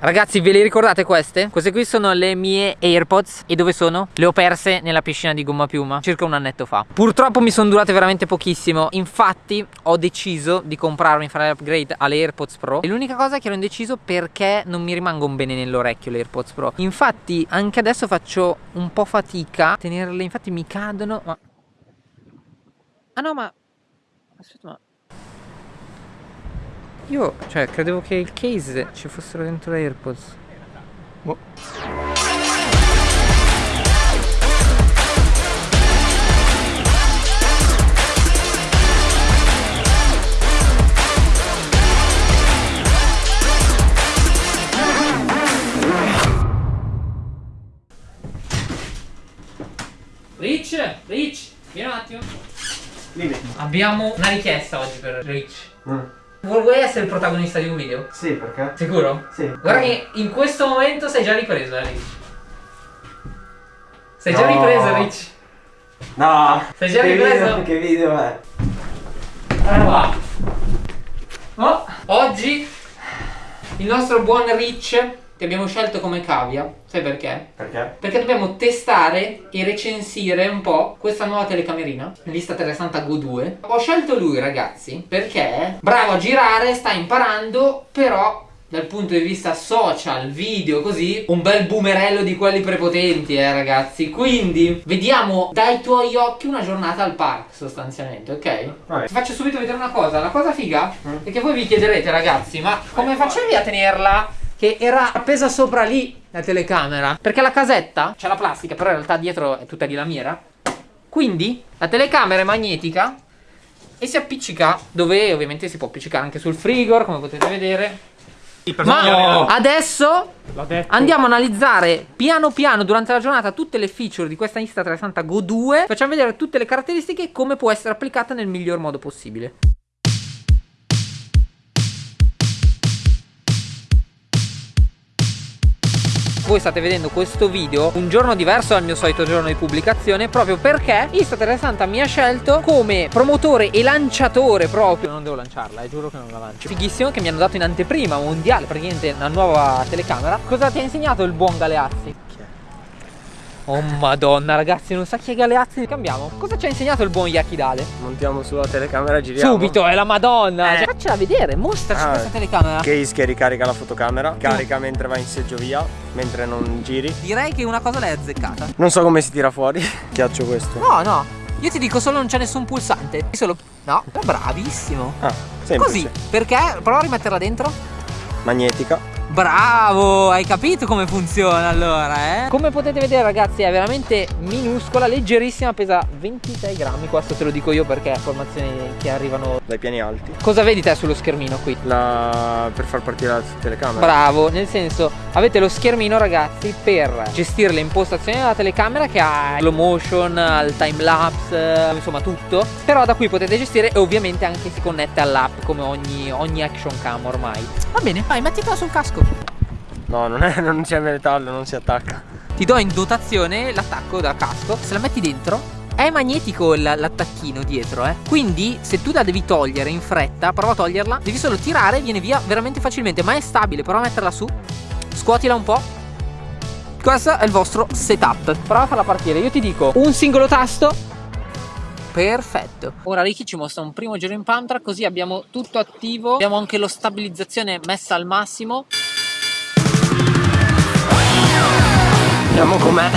Ragazzi ve le ricordate queste? Queste qui sono le mie Airpods. E dove sono? Le ho perse nella piscina di gomma piuma Circa un annetto fa. Purtroppo mi sono durate veramente pochissimo. Infatti ho deciso di comprarmi Fare l'upgrade alle Airpods Pro. E l'unica cosa è che ero indeciso perché non mi rimangono bene nell'orecchio le Airpods Pro. Infatti anche adesso faccio un po' fatica a tenerle. Infatti mi cadono ma... Ah no ma... Aspetta ma... Io, cioè, credevo che il case ci fossero dentro le AirPods. Boh. Rich, Rich, vieni un attimo. Dimmi. Abbiamo una richiesta oggi per Rich. Mm. Vuoi essere il protagonista di un video? Sì, perché? Sicuro? Sì. Guarda che in questo momento sei già ripreso, eh, Rich. Sei no. già ripreso, Rich. No. Sei già che ripreso? Video, che video è? Allora Oh, oggi il nostro buon Rich ti abbiamo scelto come cavia. Sai perché? Perché? Perché dobbiamo testare e recensire un po' questa nuova telecamerina, Vista 360 Go 2. Ho scelto lui, ragazzi, perché bravo a girare, sta imparando, però dal punto di vista social, video, così, un bel boomerello di quelli prepotenti, eh ragazzi. Quindi, vediamo dai tuoi occhi una giornata al park, sostanzialmente, ok? Vai. Ti faccio subito vedere una cosa. La cosa figa mm. è che voi vi chiederete, ragazzi, ma come facevi a tenerla che era appesa sopra lì la telecamera. Perché la casetta c'è la plastica però in realtà dietro è tutta di lamiera. Quindi la telecamera è magnetica e si appiccica dove ovviamente si può appiccicare anche sul frigor come potete vedere. Ma adesso andiamo a analizzare piano piano durante la giornata tutte le feature di questa Insta360 Go 2 Facciamo vedere tutte le caratteristiche e come può essere applicata nel miglior modo possibile voi state vedendo questo video un giorno diverso dal mio solito giorno di pubblicazione proprio perché Insta360 mi ha scelto come promotore e lanciatore proprio. Non devo lanciarla, eh, giuro che non la lancio. Fighissimo che mi hanno dato in anteprima mondiale praticamente una nuova telecamera. Cosa ti ha insegnato il buon Galeazzi? Oh madonna ragazzi non sa chi è Galeazzi Cambiamo. Cosa ci ha insegnato il buon Yakidale? Montiamo sulla telecamera giriamo. Subito è la madonna. Eh. cioè, Faccela vedere Mostraci ah, questa telecamera. Case che ricarica la fotocamera Carica mentre va in seggiovia Mentre non giri. Direi che una cosa l'hai azzeccata. Non so come si tira fuori Chiaccio questo. No no. Io ti dico solo non c'è nessun pulsante. Solo No bravissimo. Ah semplice. Così Perché? Prova a rimetterla dentro. Magnetica Bravo, hai capito come funziona allora, eh? Come potete vedere ragazzi è veramente minuscola, leggerissima, pesa 26 grammi, questo te lo dico io perché informazioni che arrivano dai piani alti. Cosa vedi te sullo schermino qui? La... per far partire la telecamera. Bravo, nel senso avete lo schermino ragazzi per gestire le impostazioni della telecamera che ha slow motion, il time lapse, insomma tutto. Però da qui potete gestire e ovviamente anche si connette all'app come ogni, ogni action cam ormai. Va bene, vai mettitela sul casco No non, è, non c'è metallo non si attacca. Ti do in dotazione l'attacco da casco Se la metti dentro è magnetico l'attacchino dietro eh. Quindi se tu la devi togliere in fretta Prova a toglierla Devi solo tirare viene via veramente facilmente Ma è stabile prova a metterla su. Scuotila un po' Questo è il vostro setup. Prova a farla partire Io ti dico un singolo tasto. Perfetto. Ora Ricky ci mostra un primo giro in pantra Così abbiamo tutto attivo. Abbiamo anche lo stabilizzazione messa al massimo com'è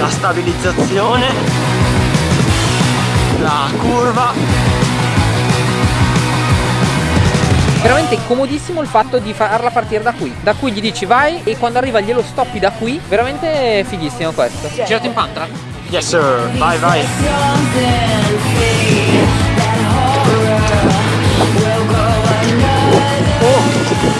la stabilizzazione, la curva. Veramente comodissimo il fatto di farla partire da qui. Da qui gli dici vai e quando arriva glielo stoppi da qui. Veramente fighissimo questo. Girato in pantra? Yes sir, vai vai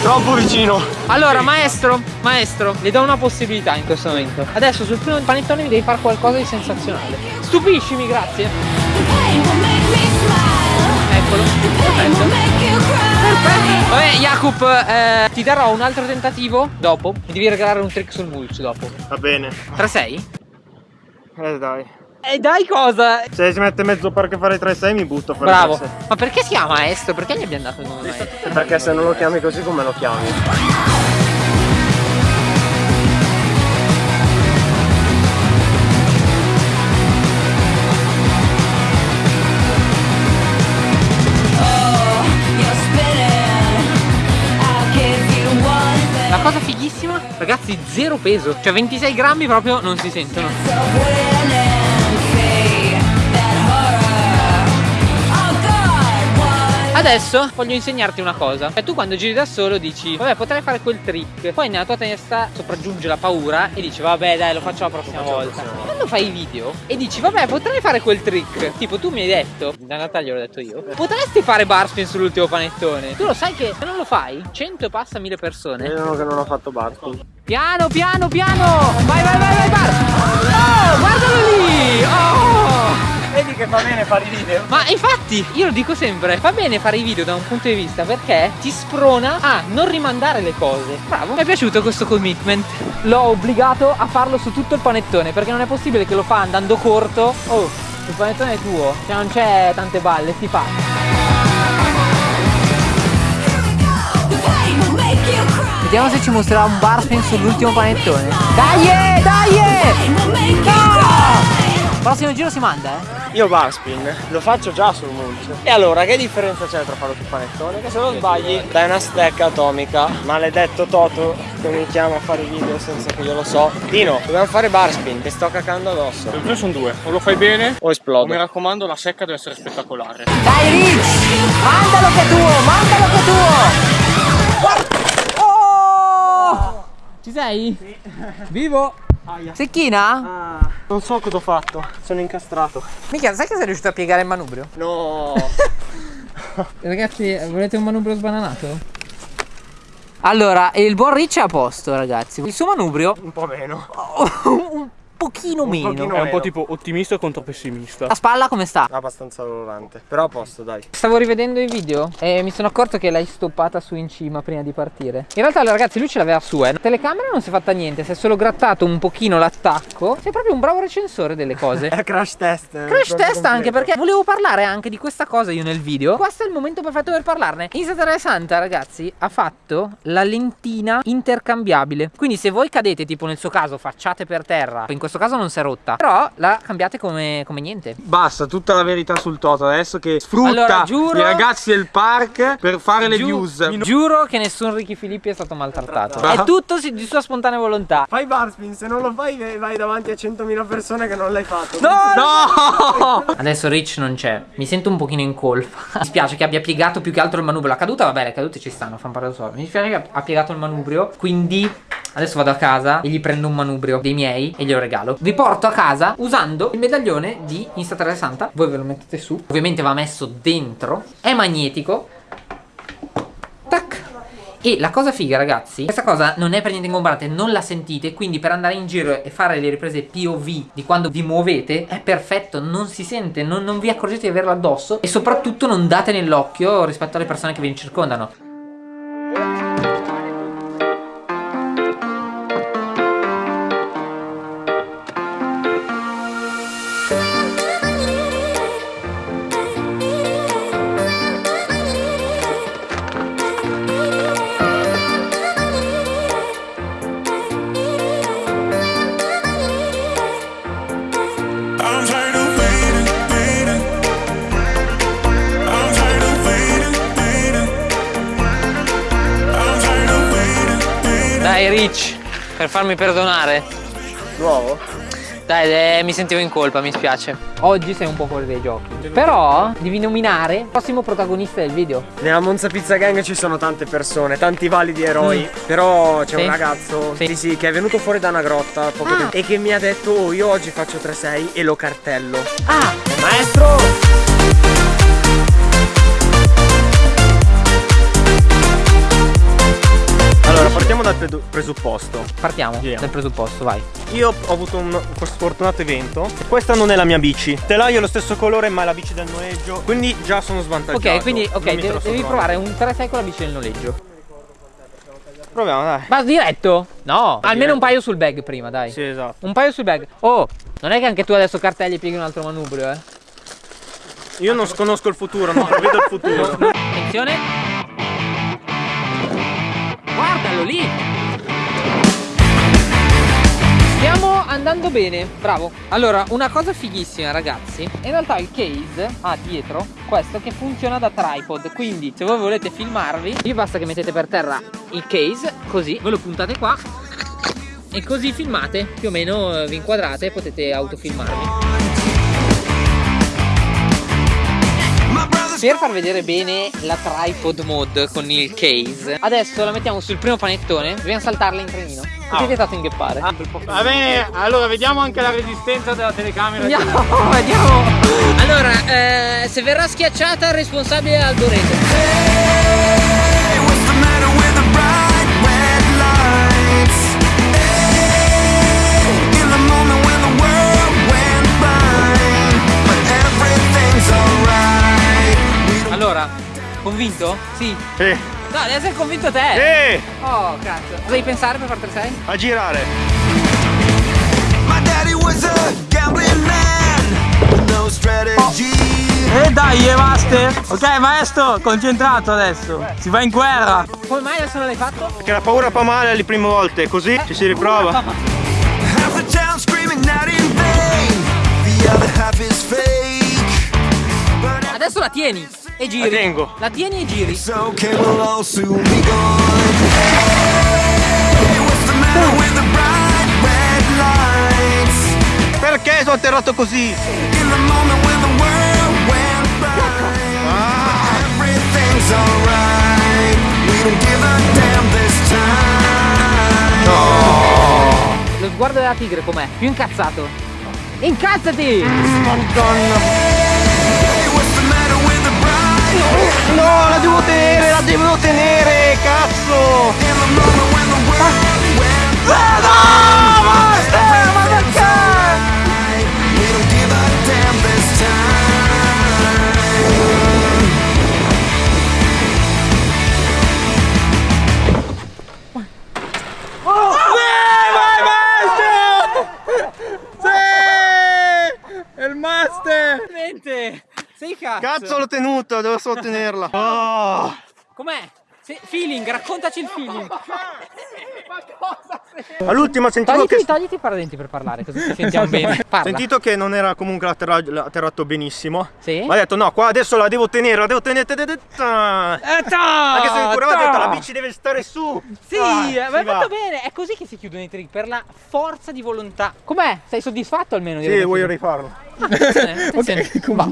Troppo vicino. Allora maestro, maestro Le do una possibilità in questo momento. Adesso sul primo panettone mi devi fare qualcosa di sensazionale. Stupiscimi, grazie. Eccolo. Perfetto. Perfetto. Vabbè Jacob eh, Ti darò un altro tentativo Dopo. Mi devi regalare un trick sul mulch dopo. Va bene. 3-6? Eh dai e dai cosa? Se si mette mezzo parco a fare 3-6 mi butto a Bravo. Ma perché si chiama Estro? Perché gli abbiamo dato il nome? Perché se non lo chiami così come lo chiami? La cosa fighissima, ragazzi, zero peso, cioè 26 grammi proprio non si sentono. Adesso voglio insegnarti una cosa. Cioè tu quando giri da solo dici Vabbè potrei fare quel trick. Poi nella tua testa sopraggiunge la paura E dici vabbè dai lo faccio la prossima volta. Quando fai i video e dici vabbè potrei fare quel trick. Tipo tu mi hai detto Da Natalia l'ho detto io Potresti fare barspin sull'ultimo panettone? Tu lo sai che se non lo fai 100 e passa 1000 persone. Vedono che non ho fatto barspin. Piano piano piano! Vai vai vai vai bar Oh guardalo lì! Oh! Vedi che fa bene fare i infatti io lo dico sempre Fa bene fare i video da un punto di vista Perché ti sprona a non rimandare le cose. Bravo. Mi è piaciuto questo commitment. L'ho obbligato a farlo su tutto il panettone Perché non è possibile che lo fa andando corto. Oh il panettone è tuo Cioè non c'è tante balle Si fa. Vediamo se ci mostrerà un barspin sull'ultimo panettone. Dai dai! No! Prossimo giro si manda eh Io barspin lo faccio già sul mulch. E allora che differenza c'è tra farlo sul panettone? Che se non sbagli dai una stecca atomica. Maledetto Toto che mi chiama a fare i video senza che io lo so. Dino, dobbiamo fare barspin, ti sto cacando addosso. Le due sono due, o lo fai bene O o esplodo. mi raccomando la secca deve essere spettacolare. Dai Rich! Mandalo che è tuo, mandalo che è tuo! Guarda- Oh! Ci sei? Vivo! Secchina? Non so cosa ho fatto, sono incastrato. Mica, sai che sei riuscito a piegare il manubrio? No. Ragazzi, volete un manubrio sbananato? Allora, il buon Rich è a posto, ragazzi. Il suo manubrio Un po' meno. un pochino meno. pochino È un meno. po' tipo ottimista contro pessimista. La spalla come sta? Abbastanza dolorante. Però a posto, dai. Stavo rivedendo i video e mi sono accorto che l'hai stoppata su in cima prima di partire. In realtà, allora, ragazzi, lui ce l'aveva su, eh. La telecamera non si è fatta niente, si è solo grattato un pochino l'attacco. Sei proprio un bravo recensore delle cose. È crash test. Crash test anche perché volevo parlare anche di questa cosa io nel video. Questo è il momento perfetto per parlarne. Insta Santa, ragazzi, ha fatto la lentina intercambiabile. Quindi se voi cadete, tipo nel suo caso, facciate per terra. In questo caso non si è rotta. Però la cambiate come, come niente. Basta, tutta la verità sul Toto adesso che sfrutta Allora, giuro- i ragazzi del park per fare le Giu- views. Giuro che nessun Ricky Filippi è stato maltrattato. È tutto di sua spontanea volontà. Fai barspin, se non lo fai vai davanti a 100.000 persone che non l'hai fatto. No! Adesso Rich non c'è. Mi sento un pochino in colpa. Mi spiace che abbia piegato più che altro il manubrio. La caduta, vabbè, le cadute ci stanno, fanno parlare da solo. Mi dispiace che ha piegato il manubrio. Quindi adesso vado a casa e gli prendo un manubrio dei miei e glielo regalo. Vi porto a casa usando il medaglione di Insta Santa. Voi ve lo mettete su. Ovviamente va messo dentro. È magnetico. Tac. E la cosa figa ragazzi Questa cosa non è per niente ingombrante Non la sentite Quindi per andare in giro e fare le riprese POV Di quando vi muovete È perfetto Non si sente Non, non vi accorgete di averlo addosso E soprattutto non date nell'occhio Rispetto alle persone che vi circondano Dai Rich Per farmi perdonare Nuovo? Dai eh, mi sentivo in colpa Mi spiace Oggi sei un po' fuori dai giochi Però devi nominare Il prossimo protagonista del video Nella Monza Pizza Gang ci sono tante persone, tanti validi eroi. Però c'è Sì. un ragazzo Sì. sì. sì, che è venuto fuori da una grotta poco Ah. tempo e che mi ha detto "Oh, io oggi faccio 3-6 e lo cartello". Ah Maestro! Presupposto. Partiamo Giriamo. dal presupposto vai Io ho avuto un questo fortunato evento. Questa non è la mia bici. Telaio è lo stesso colore, ma è la bici del noleggio. Quindi già sono svantaggiato. Ok, quindi ok, mi devi, troppo. provare un 3-6 con la bici del noleggio. Proviamo, dai. Ma diretto? No, almeno diretto. un paio sul bag prima, dai. Sì, esatto. Un paio sul bag. Oh, non è che anche tu adesso cartelli e pieghi un altro manubrio, eh. Io non sconosco il futuro, non prevedo il futuro. Attenzione. Guardalo lì. Stiamo andando bene, bravo. Allora, una cosa fighissima, ragazzi. In realtà il case ha dietro questo che funziona da tripod. Quindi, se voi volete filmarvi, vi basta che mettete per terra il case, così, ve lo puntate qua. E così filmate, più o meno eh, vi inquadrate e potete autofilmarvi. Per far vedere bene la tripod mod con il case, adesso la mettiamo sul primo panettone, dobbiamo saltarla in trenino. Così è vietato inghioppare. Va bene, allora vediamo anche la resistenza della telecamera. Andiamo, vediamo. Allora, eh, se verrà schiacciata il responsabile è Alboreto. Convinto? Sì. Sì. No, deve essere convinto te. Sì, Oh, cazzo. Cosa devi pensare per far 3 a girare. My daddy was a gambling man with no strategy. E dai, Master! Ok, maestro, concentrato adesso. Si va in guerra. Come mai adesso non l'hai fatto? Che la paura fa male alle prime volte, così ci si riprova. Half the town screaming not in vain. The other half is fake. But Adesso la tieni e giri. La tengo. La tieni e giri. we'll soon be gone. Perché sono atterrato così? In the moment when the world went blind, Ah, everything's alright. We don't give a damn this time. Lo sguardo della tigre com'è? Più incazzato. Incazzati! Hey, no, la devo tenere, la devo tenere, cazzo! In the moment when cazzo! Cazzo l'ho tenuto, devo solo tenerla. Oh. Com'è? Se- feeling, raccontaci il feeling. All'ultima sentivo Togliti, che... togliti i paradenti per parlare, così ci sentiamo bene. Parla. Sentito che non era comunque atterra- atterrato benissimo. Sì? Ma ha detto no, qua adesso la devo tenere, la devo tenere. te- te- te- ta. Anche se pure aveva detto la bici deve stare su. Sì, Ah, ma hai va. fatto bene. È così che si chiudono i trick, per la forza di volontà. Com'è? Sei soddisfatto almeno di Sì, voglio rifarlo. Attenzione, attenzione. Va,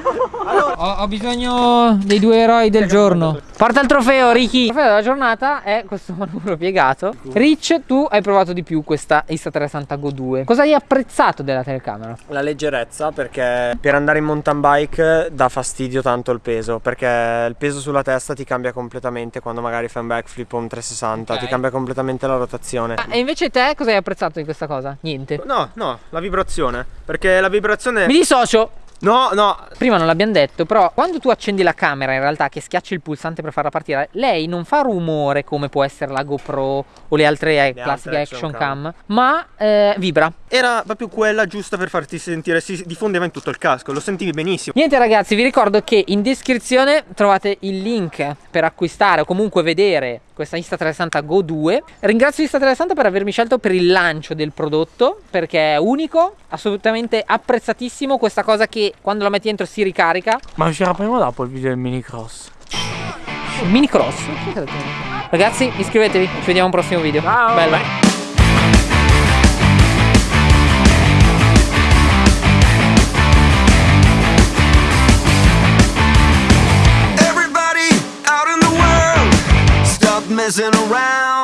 fa. Ho, ho bisogno dei due eroi del giorno. Porta il trofeo, Ricky. Il trofeo della giornata è questo manubrio piegato. Rich, tu hai provato di più questa Insta360 Go 2. Cosa hai apprezzato della telecamera? La leggerezza perché per andare in mountain bike dà fastidio tanto il peso perché il peso sulla testa ti cambia completamente quando magari fai un backflip o un 360 Ok. ti cambia completamente la rotazione. Ah, e invece te cosa hai apprezzato di questa cosa? Niente. No, no, la vibrazione perché la vibrazione Mi dissocio. No, no, Prima non l'abbiamo detto, però quando tu accendi la camera in realtà che schiacci il pulsante per farla partire, lei non fa rumore come può essere la GoPro o le altre eh, Le classiche altre action action cam, ma eh, vibra. era proprio quella giusta per farti sentire, si diffondeva in tutto il casco, lo sentivi benissimo. Niente ragazzi, vi ricordo che in descrizione trovate il link per acquistare o comunque vedere questa Insta360 Go 2. Ringrazio Insta360 per avermi scelto per il lancio del prodotto perché è unico, assolutamente apprezzatissimo, questa cosa che quando la metti dentro si ricarica. Ma uscirà prima o dopo il video del mini cross? Mini cross. Ragazzi, iscrivetevi, ci vediamo a un prossimo video. Ciao. Bello. Everybody messing around.